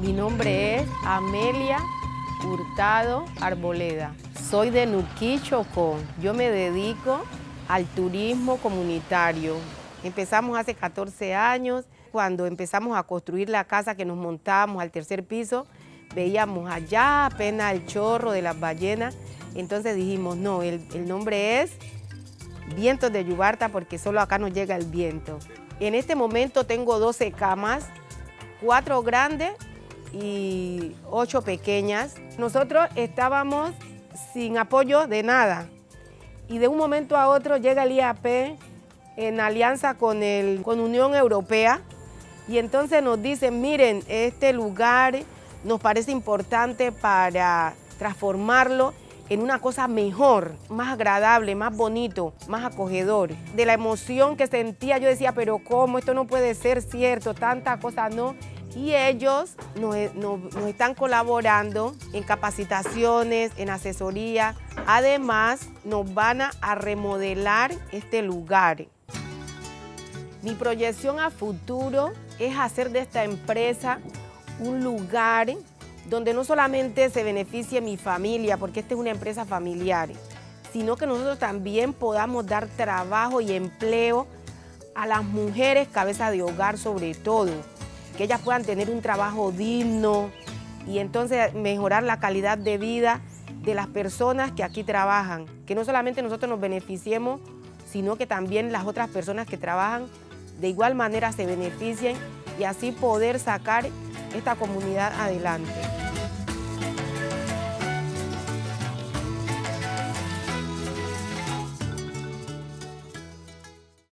Mi nombre es Amelia Hurtado Arboleda. Soy de Nuquí. Yo me dedico al turismo comunitario. Empezamos hace 14 años. Cuando empezamos a construir la casa que nos montamos al tercer piso, veíamos allá apenas el chorro de las ballenas. Entonces dijimos, no, el, el nombre es Vientos de Yubarta porque solo acá nos llega el viento. En este momento tengo 12 camas, cuatro grandes y ocho pequeñas. Nosotros estábamos sin apoyo de nada y de un momento a otro llega el IAP en alianza con, el, con Unión Europea y entonces nos dicen, miren, este lugar nos parece importante para transformarlo en una cosa mejor, más agradable, más bonito, más acogedor. De la emoción que sentía yo decía, pero ¿cómo? Esto no puede ser cierto, tanta cosa no y ellos nos, están colaborando en capacitaciones, en asesoría. Además, nos van a remodelar este lugar. Mi proyección a futuro es hacer de esta empresa un lugar donde no solamente se beneficie mi familia, porque esta es una empresa familiar, sino que nosotros también podamos dar trabajo y empleo a las mujeres cabeza de hogar sobre todo que ellas puedan tener un trabajo digno y entonces mejorar la calidad de vida de las personas que aquí trabajan, que no solamente nosotros nos beneficiemos, sino que también las otras personas que trabajan de igual manera se beneficien y así poder sacar esta comunidad adelante.